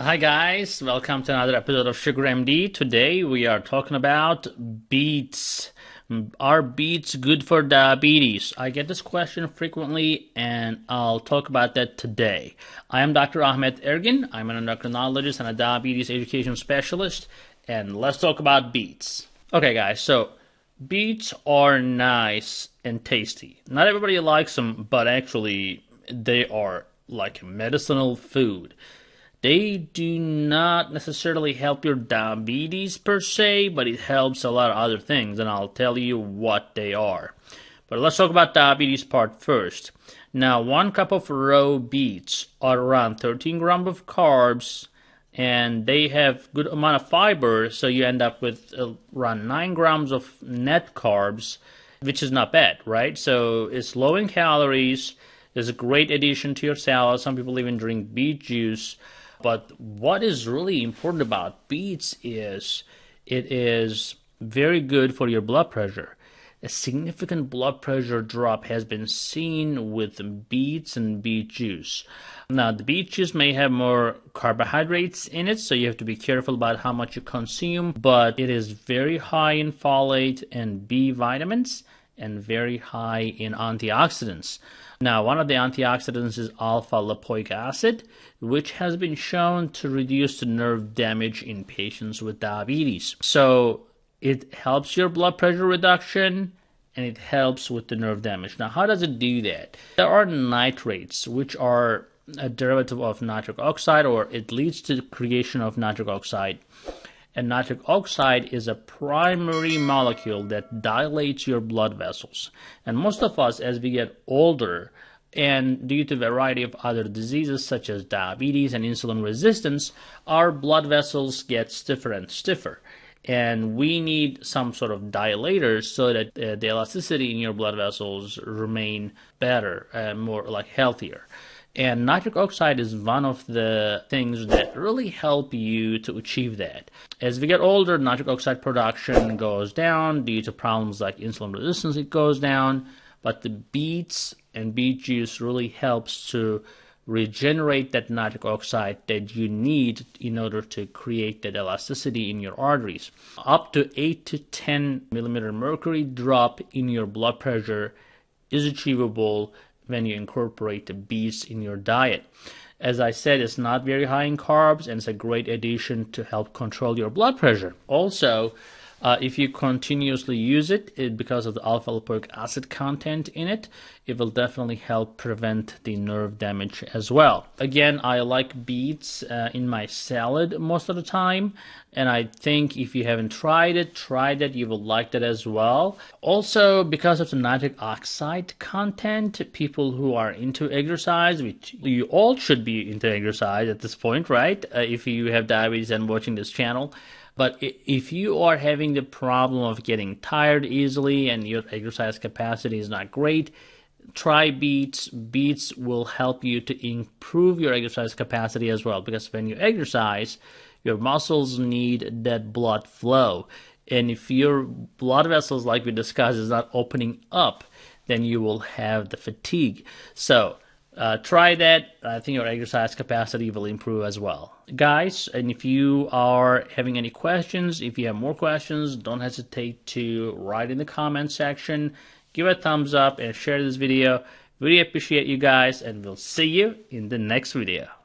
Hi guys, welcome to another episode of Sugar MD. Today we are talking about beets. Are beets good for diabetes? I get this question frequently and I'll talk about that today. I am Dr. Ahmet Ergin. I'm an endocrinologist and a diabetes education specialist and let's talk about beets. Okay guys, so beets are nice and tasty. Not everybody likes them, but actually they are like medicinal food they do not necessarily help your diabetes per se, but it helps a lot of other things, and I'll tell you what they are. But let's talk about diabetes part first. Now, one cup of raw beets are around 13 grams of carbs, and they have good amount of fiber, so you end up with around 9 grams of net carbs, which is not bad, right? So it's low in calories. It's a great addition to your salad. Some people even drink beet juice. But what is really important about beets is it is very good for your blood pressure. A significant blood pressure drop has been seen with beets and beet juice. Now, the beet juice may have more carbohydrates in it, so you have to be careful about how much you consume, but it is very high in folate and B vitamins and very high in antioxidants. Now, one of the antioxidants is alpha lipoic acid, which has been shown to reduce the nerve damage in patients with diabetes. So, it helps your blood pressure reduction and it helps with the nerve damage. Now, how does it do that? There are nitrates, which are a derivative of nitric oxide, or it leads to the creation of nitric oxide and nitric oxide is a primary molecule that dilates your blood vessels. And most of us, as we get older, and due to a variety of other diseases such as diabetes and insulin resistance, our blood vessels get stiffer and stiffer. And we need some sort of dilators so that uh, the elasticity in your blood vessels remain better and more like healthier. And nitric oxide is one of the things that really help you to achieve that. As we get older, nitric oxide production goes down due to problems like insulin resistance, it goes down. But the beets and beet juice really helps to regenerate that nitric oxide that you need in order to create that elasticity in your arteries. Up to 8 to 10 millimeter mercury drop in your blood pressure is achievable when you incorporate the beets in your diet. As I said, it's not very high in carbs and it's a great addition to help control your blood pressure. Also, uh, if you continuously use it, it, because of the alpha lipoic acid content in it, it will definitely help prevent the nerve damage as well. Again, I like beets uh, in my salad most of the time, and I think if you haven't tried it, try it. You will like that as well. Also, because of the nitric oxide content, people who are into exercise, which you all should be into exercise at this point, right? Uh, if you have diabetes and watching this channel but if you are having the problem of getting tired easily and your exercise capacity is not great, try beets. Beets will help you to improve your exercise capacity as well because when you exercise, your muscles need that blood flow. And if your blood vessels, like we discussed, is not opening up, then you will have the fatigue. So, uh, try that. I think your exercise capacity will improve as well. Guys, and if you are having any questions, if you have more questions, don't hesitate to write in the comment section. Give a thumbs up and share this video. Really appreciate you guys, and we'll see you in the next video.